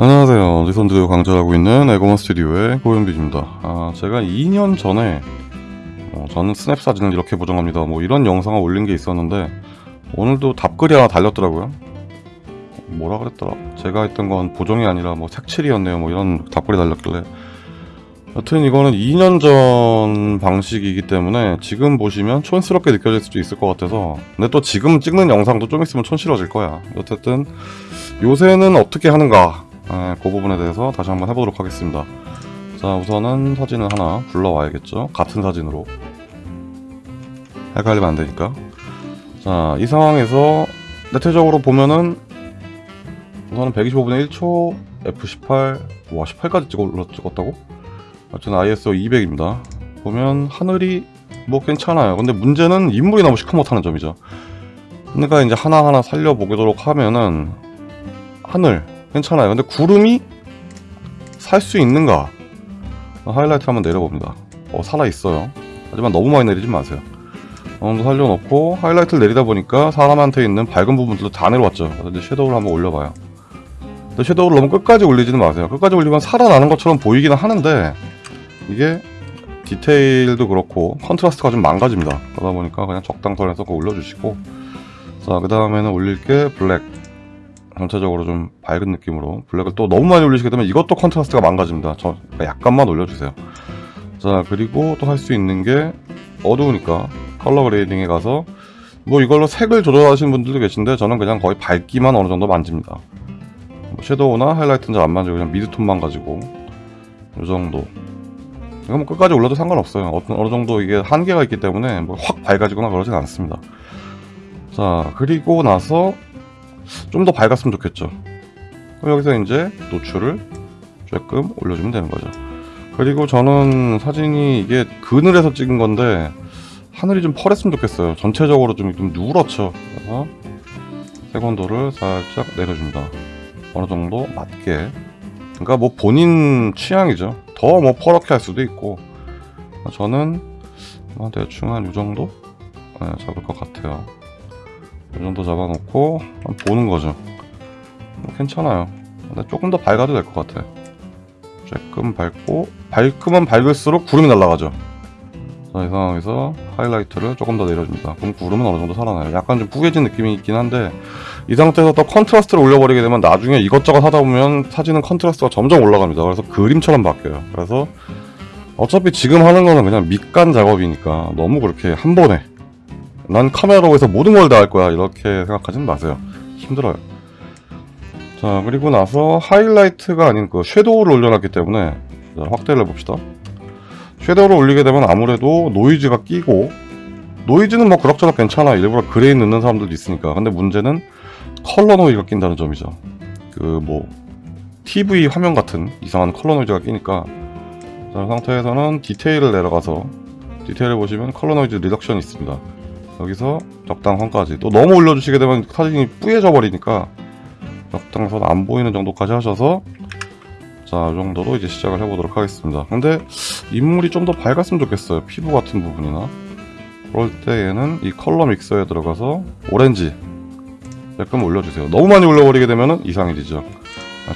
안녕하세요. 리선드 강좌하고 있는 에고먼 스튜디오의 고현빈입니다. 아, 제가 2년 전에 어, 저는 스냅 사진을 이렇게 보정합니다. 뭐 이런 영상을 올린 게 있었는데 오늘도 답글이 하나 달렸더라고요. 뭐라 그랬더라? 제가 했던 건 보정이 아니라 뭐 색칠이었네요. 뭐 이런 답글이 달렸길래 여튼 이거는 2년 전 방식이기 때문에 지금 보시면 촌스럽게 느껴질 수도 있을 것 같아서 근데 또 지금 찍는 영상도 좀 있으면 촌스러워질 거야. 어쨌든 요새는 어떻게 하는가 아, 그 부분에 대해서 다시 한번 해보도록 하겠습니다. 자, 우선은 사진을 하나 불러와야겠죠. 같은 사진으로. 헷갈리면 안 되니까. 자, 이 상황에서 대체적으로 보면은 우선은 125분의 1초 F18 와 18까지 찍어 찍었다고? 하여튼 ISO 200입니다. 보면 하늘이 뭐 괜찮아요. 근데 문제는 인물이 너무 시커멓다는 점이죠. 그러니까 이제 하나하나 살려보도록 하면은 하늘 괜찮아요. 근데 구름이 살 수 있는가? 하이라이트 한번 내려봅니다. 어, 살아있어요. 하지만 너무 많이 내리지 마세요. 어느 정도 살려놓고 하이라이트를 내리다 보니까 사람한테 있는 밝은 부분들도 다 내려왔죠. 이제 shadow를 한번 올려봐요. 근데 shadow를 너무 끝까지 올리지는 마세요. 끝까지 올리면 살아나는 것처럼 보이기는 하는데 이게 디테일도 그렇고 컨트라스트가 좀 망가집니다. 그러다 보니까 그냥 적당선에서 올려주시고 자, 그 다음에는 올릴 게 블랙 전체적으로 좀 밝은 느낌으로 블랙을 또 너무 많이 올리시게 되면 이것도 컨트라스트가 망가집니다. 저 그러니까 약간만 올려주세요. 자 그리고 또 할 수 있는 게 어두우니까 color grading에 가서 뭐 이걸로 색을 조절하시는 분들도 계신데 저는 그냥 거의 밝기만 어느 정도 만집니다. 뭐 shadow나 하이라이트는 잘 안 만지고 그냥 midtone만 가지고 이 정도. 이거 뭐 끝까지 올려도 상관없어요. 어떤 어느 정도 이게 한계가 있기 때문에 뭐 확 밝아지거나 그러진 않습니다. 자 그리고 나서 좀 더 밝았으면 좋겠죠. 그럼 여기서 이제 노출을 조금 올려주면 되는 거죠. 그리고 저는 사진이 이게 그늘에서 찍은 건데 하늘이 좀 펄했으면 좋겠어요. 전체적으로 좀, 좀 누렇죠. 그래서 세건도를 살짝 내려줍니다. 어느 정도 맞게. 그러니까 뭐 본인 취향이죠. 더 뭐 퍼렇게 할 수도 있고 저는 뭐 대충 한 이 정도 네, 잡을 것 같아요. 이 정도 잡아놓고 보는 거죠. 뭐 괜찮아요. 근데 조금 더 밝아도 될 것 같아. 조금 밝고 밝으면 밝을수록 구름이 날아가죠. 자, 이 상황에서 하이라이트를 조금 더 내려줍니다. 그럼 구름은 어느 정도 살아나요. 약간 좀 뿌얘진 느낌이 있긴 한데 이 상태에서 또 컨트라스트를 올려버리게 되면 나중에 이것저것 하다 보면 사진은 컨트라스트가 점점 올라갑니다. 그래서 그림처럼 바뀌어요. 그래서 어차피 지금 하는 거는 그냥 밑간 작업이니까 너무 그렇게 한 번에 난 카메라로 해서 모든 걸 다 할 거야. 이렇게 생각하지는 마세요. 힘들어요. 자 그리고 나서 하이라이트가 아닌 그 shadow를 올려놨기 때문에 자, 확대를 해봅시다. shadow를 올리게 되면 아무래도 노이즈가 끼고 노이즈는 뭐 그럭저럭 괜찮아. 일부러 grain 넣는 사람들도 있으니까. 근데 문제는 컬러 노이즈가 낀다는 점이죠. 그 뭐 TV 화면 같은 이상한 컬러 노이즈가 끼니까. 자, 이 상태에서는 디테일을 내려가서 디테일을 보시면 color noise reduction이 있습니다 여기서 적당선까지 또 너무 올려주시게 되면 사진이 뿌얘져 버리니까 적당선 안 보이는 정도까지 하셔서 자, 이 정도로 이제 시작을 해보도록 하겠습니다. 근데 인물이 좀 더 밝았으면 좋겠어요. 피부 같은 부분이나. 그럴 때 얘는 이 color mixer에 들어가서 오렌지 약간 올려주세요. 너무 많이 올려버리게 되면 이상해지죠.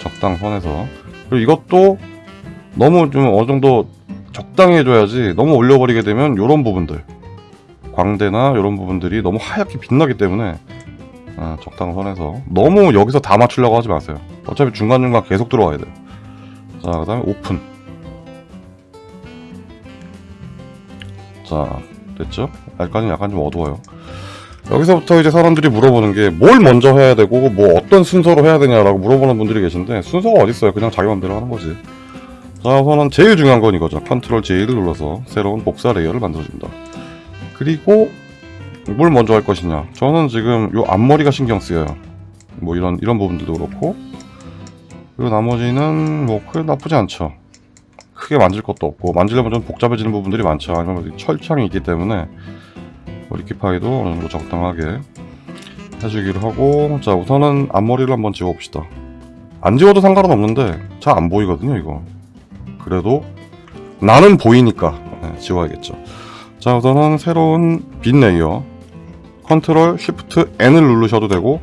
적당 선에서. 그리고 이것도 너무 좀 어느 정도 적당히 해줘야지 너무 올려버리게 되면 이런 부분들 광대나 이런 부분들이 너무 하얗게 빛나기 때문에 아, 적당 선에서. 너무 여기서 다 맞추려고 하지 마세요. 어차피 중간중간 계속 들어가야 돼요. 자그 다음에 오픈. 자 됐죠? 약간 약간 좀 어두워요. 여기서부터 이제 사람들이 물어보는 게 뭘 먼저 해야 되고 뭐 어떤 순서로 해야 되냐라고 물어보는 분들이 계신데 순서가 어딨어요? 그냥 자기 맘대로 하는 거지. 자 우선은 제일 중요한 건 이거죠. Control J를 눌러서 새로운 복사 layer를 만들어줍니다 그리고 뭘 먼저 할 것이냐. 저는 지금 요 앞머리가 신경 쓰여요. 뭐 이런 이런 부분들도 그렇고. 그리고 나머지는 뭐 크게 나쁘지 않죠. 크게 만질 것도 없고. 만지려면 좀 복잡해지는 부분들이 많죠. 아니면 철창이 있기 때문에 뭐 liquify도 어느 정도 적당하게 해주기로 하고. 자 우선은 앞머리를 한번 지워봅시다. 안 지워도 상관은 없는데 잘 안 보이거든요 이거. 그래도 나는 보이니까 네, 지워야겠죠 자 우선은 새로운 빈 layer Control Shift N을 누르셔도 되고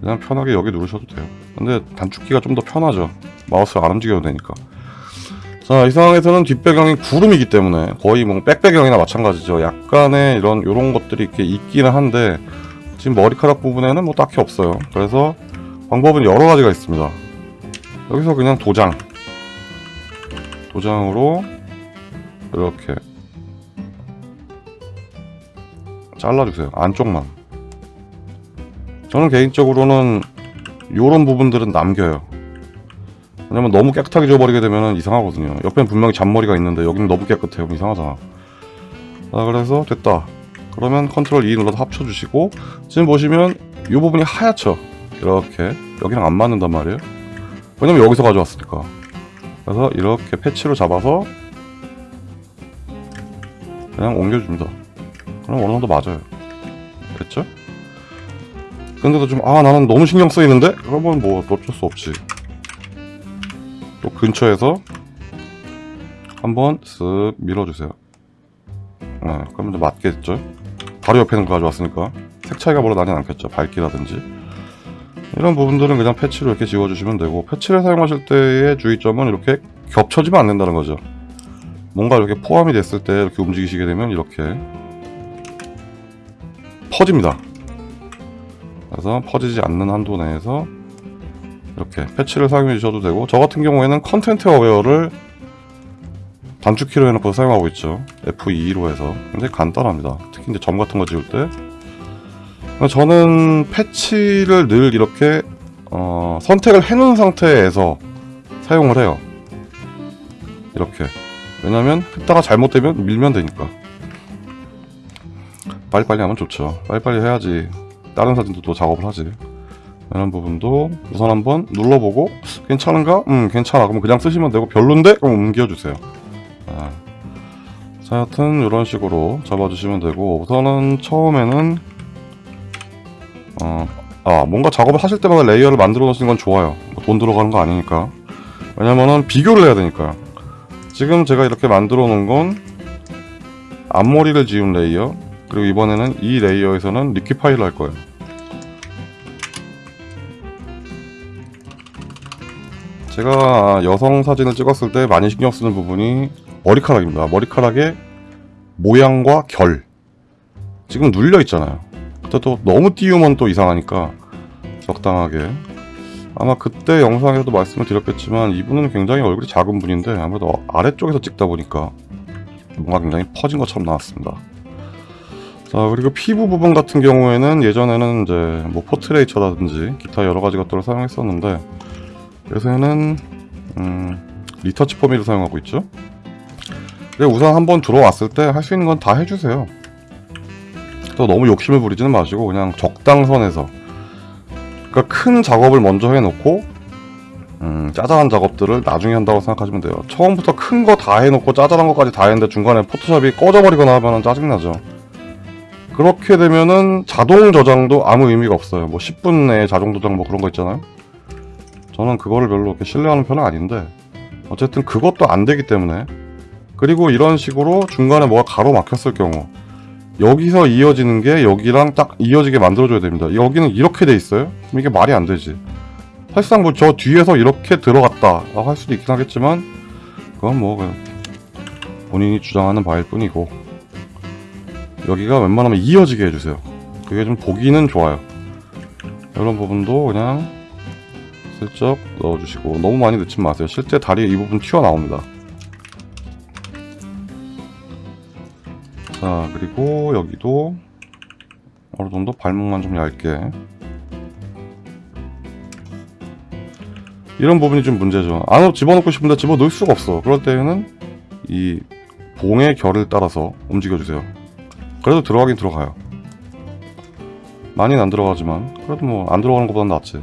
그냥 편하게 여기 누르셔도 돼요. 근데 단축키가 좀 더 편하죠. 마우스를 안 움직여도 되니까. 자 이 상황에서는 뒷배경이 구름이기 때문에 거의 뭐 백배경이나 마찬가지죠. 약간의 이런 요런 것들이 이렇게 있기는 한데 지금 머리카락 부분에는 뭐 딱히 없어요. 그래서 방법은 여러 가지가 있습니다. 여기서 그냥 도장. 도장으로 이렇게 잘라주세요. 안쪽만. 저는 개인적으로는 요런 부분들은 남겨요. 왜냐면 너무 깨끗하게 지워버리게 되면 이상하거든요. 옆엔 분명히 잔머리가 있는데 여기는 너무 깨끗해요. 이상하잖아. 자 그래서 됐다. 그러면 컨트롤 E 눌러서 합쳐주시고 지금 보시면 이 부분이 하얗죠? 이렇게. 여기랑 안 맞는단 말이에요. 왜냐면 여기서 가져왔으니까. 그래서 이렇게 패치로 잡아서 그냥 옮겨줍니다 그럼 어느 정도 맞아요. 됐죠? 근데도 좀 아 나는 너무 신경 쓰이는데? 그러면 뭐 어쩔 수 없지. 또 근처에서 한번 쓱 밀어주세요. 네, 그러면 좀 맞겠죠? 바로 옆에 있는 거 가져왔으니까. 색 차이가 별로 나진 않겠죠? 밝기라든지. 이런 부분들은 그냥 패치로 이렇게 지워주시면 되고 패치를 사용하실 때의 주의점은 이렇게 겹쳐지면 안 된다는 거죠. 뭔가 이렇게 포함이 됐을 때 이렇게 움직이시게 되면 이렇게 퍼집니다. 그래서 퍼지지 않는 한도 내에서 이렇게 patch를 사용해 주셔도 되고 저 같은 경우에는 content aware를 단축키로 해놓고 사용하고 있죠. F2로 해서. 굉장히 간단합니다. 특히 이제 점 같은 거 지울 때. 저는 patch를 늘 이렇게 어, 선택을 해놓은 상태에서 사용을 해요. 이렇게. 왜냐면 했다가 잘못되면 밀면 되니까 빨리빨리 하면 좋죠. 빨리빨리 해야지. 다른 사진도 또 작업을 하지. 이런 부분도 우선 한번 눌러보고 괜찮은가? 음 괜찮아. 그럼 그냥 쓰시면 되고 별론데? 그럼 옮겨주세요. 아. 자 하여튼 이런 식으로 잡아주시면 되고 우선은 처음에는 어, 아 뭔가 작업을 하실 때마다 layer를 만들어 놓으시는 건 좋아요. 뭐 돈 들어가는 거 아니니까. 왜냐면은 비교를 해야 되니까. 지금 제가 이렇게 만들어 놓은 건 앞머리를 지운 layer 그리고 이번에는 이 layer에서는 Liquify를 할 거예요 제가 여성 사진을 찍었을 때 많이 신경 쓰는 부분이 머리카락입니다. 머리카락의 모양과 결. 지금 눌려 있잖아요. 또 너무 띄우면 또 이상하니까 적당하게. 아마 그때 영상에서도 말씀을 드렸겠지만 이분은 굉장히 얼굴이 작은 분인데 아무래도 아래쪽에서 찍다 보니까 뭔가 굉장히 퍼진 것처럼 나왔습니다. 자 그리고 피부 부분 같은 경우에는 예전에는 이제 뭐 포트레이처라든지 기타 여러 가지 것들을 사용했었는데 요새는 음, 리터치 포미를 사용하고 있죠. 우선 한번 들어왔을 때 할 수 있는 건 다 해주세요. 또 너무 욕심을 부리지는 마시고 그냥 적당선에서 그러니까 큰 작업을 먼저 해놓고 음, 짜잘한 작업들을 나중에 한다고 생각하시면 돼요. 처음부터 큰 거 다 해놓고 짜잘한 것까지 다 했는데 중간에 포토샵이 꺼져버리거나 하면 짜증나죠. 그렇게 되면은 자동 저장도 아무 의미가 없어요. 뭐 10분 내에 자동 저장 뭐 그런 거 있잖아요. 저는 그거를 별로 그렇게 신뢰하는 편은 아닌데 어쨌든 그것도 안 되기 때문에 그리고 이런 식으로 중간에 뭐가 가로막혔을 경우 여기서 이어지는 게 여기랑 딱 이어지게 만들어줘야 됩니다 여기는 이렇게 돼 있어요? 그럼 이게 말이 안 되지 사실상 뭐 저 뒤에서 이렇게 들어갔다 할 수도 있긴 하겠지만 그건 뭐 본인이 주장하는 바일 뿐이고 여기가 웬만하면 이어지게 해주세요. 그게 좀 보기는 좋아요. 이런 부분도 그냥 슬쩍 넣어주시고 너무 많이 넣지 마세요. 실제 다리 이 부분 튀어나옵니다. 자 그리고 여기도 어느 정도 발목만 좀 얇게. 이런 부분이 좀 문제죠. 안으로 집어넣고 싶은데 집어넣을 수가 없어. 그럴 때는 이 봉의 결을 따라서 움직여주세요 그래도 들어가긴 들어가요. 많이는 안 들어가지만 그래도 뭐 안 들어가는 것보단 낫지.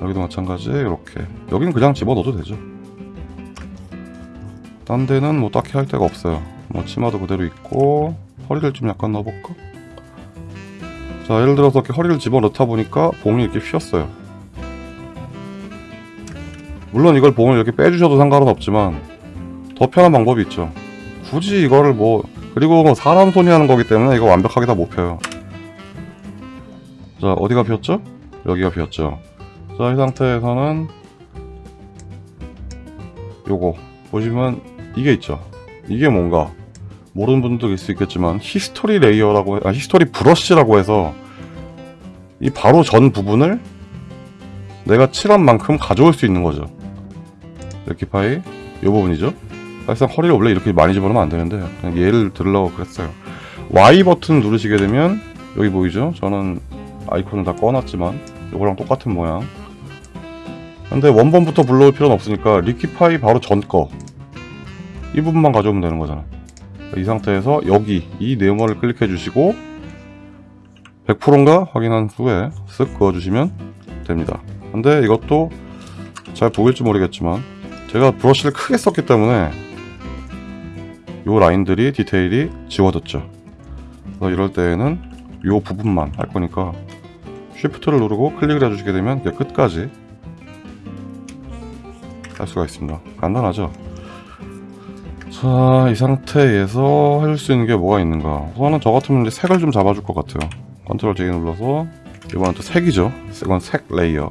여기도 마찬가지 이렇게. 여기는 그냥 집어넣어도 되죠. 딴 데는 뭐 딱히 할 데가 없어요. 뭐 치마도 그대로 있고 허리를 좀 약간 넣어볼까? 자 예를 들어서 이렇게 허리를 집어넣다 보니까 봉이 이렇게 휘었어요. 물론 이걸 봉을 이렇게 빼주셔도 상관은 없지만 더 편한 방법이 있죠. 굳이 이거를 뭐 그리고 뭐 사람 손이 하는 거기 때문에 이거 완벽하게 다 못 펴요 자 어디가 비었죠? 여기가 비었죠 자, 이 상태에서는 요거 보시면 이게 있죠. 이게 뭔가 모르는 분들도 있을 수 있겠지만 history layer라고 해- 아 history brush라고 해서 이 바로 전 부분을 내가 칠한 만큼 가져올 수 있는 거죠. Liquify 이 부분이죠. 사실상 허리를 원래 이렇게 많이 집어넣으면 안 되는데 그냥 얘를 들으려고 그랬어요. Y 버튼 누르시게 되면 여기 보이죠? 저는 아이콘을 다 꺼놨지만 이거랑 똑같은 모양. 근데 원본부터 불러올 필요는 없으니까 Liquify 바로 전 거. 이 부분만 가져오면 되는 거잖아. 이 상태에서 여기 이 네모를 클릭해 주시고 100%인가 확인한 후에 쓱 그어주시면 됩니다. 근데 이것도 잘 보일지 모르겠지만 제가 브러쉬를 크게 썼기 때문에 요 라인들이 디테일이 지워졌죠. 그래서 이럴 때에는 요 부분만 할 거니까 쉬프트를 누르고 클릭을 해주시게 되면 끝까지 할 수가 있습니다. 간단하죠? 자, 이 상태에서 해줄 수 있는 게 뭐가 있는가? 우선은 저 같으면 이제 색을 좀 잡아줄 것 같아요. control J 눌러서 이번엔 또 색이죠. 이건 색 layer.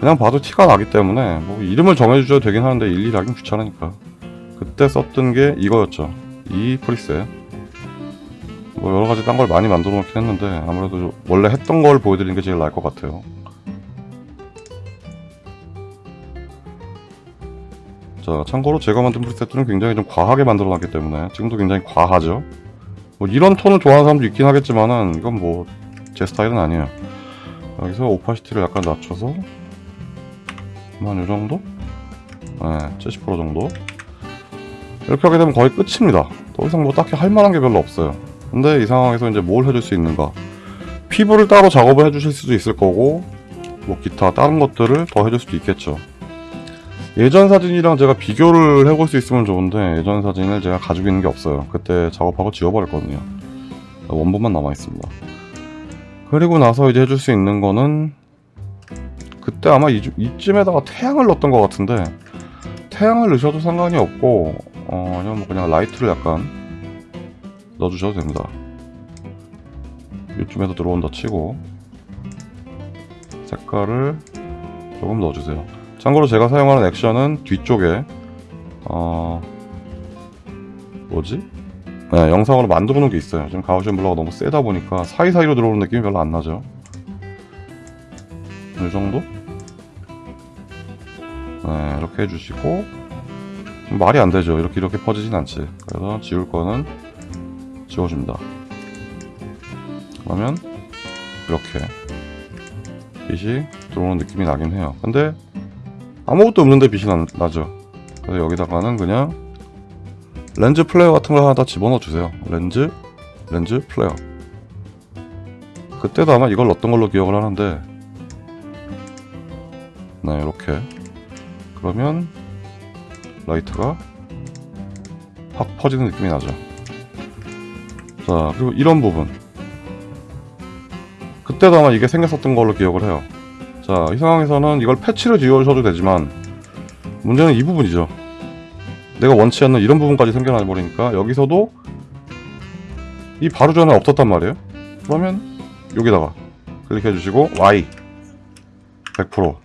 그냥 봐도 티가 나기 때문에 뭐 이름을 정해주셔도 되긴 하는데 일일이 하긴 귀찮으니까. 그때 썼던 게 이거였죠. 이 preset. 뭐 여러 가지 딴 걸 많이 만들어 놓긴 했는데 아무래도 원래 했던 걸 보여드리는 게 제일 나을 것 같아요. 자, 참고로 제가 만든 preset들은 굉장히 좀 과하게 만들어 놨기 때문에 지금도 굉장히 과하죠. 뭐 이런 톤을 좋아하는 사람도 있긴 하겠지만은 이건 뭐 제 스타일은 아니에요. 여기서 오파시티를 약간 낮춰서 한 요정도? 네, 70% 정도. 이렇게 하게 되면 거의 끝입니다. 더 이상 뭐 딱히 할 만한 게 별로 없어요. 근데 이 상황에서 이제 뭘 해줄 수 있는가? 피부를 따로 작업을 해주실 수도 있을 거고, 뭐 기타 다른 것들을 더 해줄 수도 있겠죠. 예전 사진이랑 제가 비교를 해볼 수 있으면 좋은데 예전 사진을 제가 가지고 있는 게 없어요. 그때 작업하고 지워버렸거든요. 원본만 남아 있습니다. 그리고 나서 이제 해줄 수 있는 거는 그때 아마 이, 이쯤에다가 태양을 넣었던 것 같은데 태양을 넣으셔도 상관이 없고 어, 아니면 뭐 그냥 라이트를 약간 넣어주셔도 됩니다. 이쯤에도 들어온다 치고 색깔을 조금 넣어주세요. 참고로 제가 사용하는 액션은 뒤쪽에 어 뭐지? 네, 영상으로 만들어 놓은 게 있어요. 지금 가우션 블러가 너무 세다 보니까 사이사이로 들어오는 느낌이 별로 안 나죠. 이 정도? 네, 이렇게 해주시고 말이 안 되죠. 이렇게 이렇게 퍼지진 않지. 그래서 지울 거는 지워줍니다. 그러면 이렇게 빛이 들어오는 느낌이 나긴 해요. 근데 아무것도 없는데 빛이 나, 나죠. 그래서 여기다가는 그냥 lens flare 같은 걸 하나 다 집어넣어 주세요. lens, lens flare. 그때도 아마 이걸 넣었던 걸로 기억을 하는데, 네, 이렇게. 그러면 라이트가 확 퍼지는 느낌이 나죠. 자, 그리고 이런 부분. 그때도 아마 이게 생겼었던 걸로 기억을 해요. 자, 이 상황에서는 이걸 패치를 지워주셔도 되지만, 문제는 이 부분이죠. 내가 원치 않는 이런 부분까지 생겨나 버리니까 여기서도 이 바로 전에 없었단 말이에요. 그러면 여기다가 클릭해 주시고 Y 100%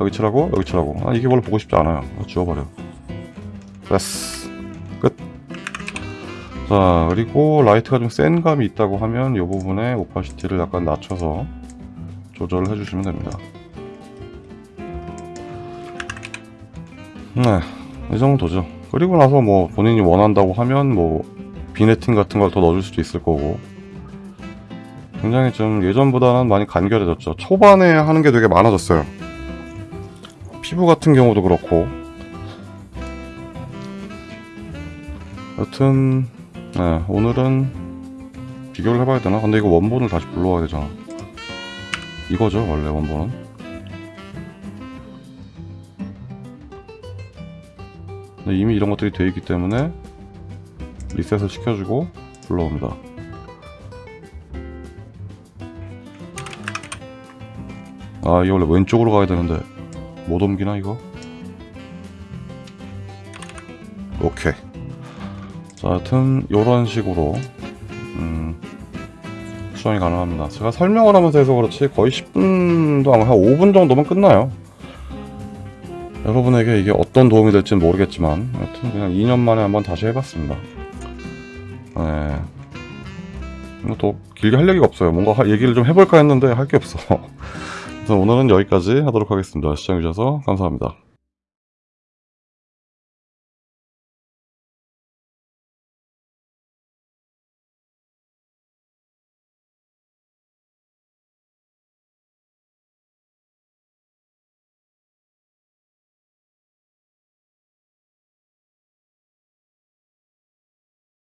여기 칠하고 여기 칠하고 아 이게 원래 보고 싶지 않아요. 지워버려. 됐어. 끝. 자 그리고 라이트가 좀 센 감이 있다고 하면 이 부분에 opacity를 약간 낮춰서 조절을 해주시면 됩니다. 네, 이 정도죠. 그리고 나서 뭐 본인이 원한다고 하면 뭐 vignetting 같은 걸 더 넣어줄 수도 있을 거고 굉장히 좀 예전보다는 많이 간결해졌죠. 초반에 하는 게 되게 많아졌어요. 피부 같은 경우도 그렇고 여튼 네, 오늘은 비교를 해봐야 되나? 근데 이거 원본을 다시 불러와야 되잖아. 이거죠 원래 원본은. 이미 이런 것들이 되어 있기 때문에 리셋을 시켜주고 불러옵니다. 아, 이거 원래 왼쪽으로 가야 되는데 못 옮기나 이거? 오케이. 자, 하여튼 이런 식으로 음, 수정이 가능합니다. 제가 설명을 하면서 해서 그렇지 거의 10분도 안, 한 5분 정도면 끝나요. 여러분에게 이게 어떤 도움이 될지는 모르겠지만 여튼 그냥 2년 만에 한번 다시 해봤습니다. 네. 뭐또 길게 할 얘기가 없어요. 뭔가 하- 얘기를 좀 해볼까 했는데 할 게 없어. 그래서 오늘은 여기까지 하도록 하겠습니다. 시청해주셔서 감사합니다.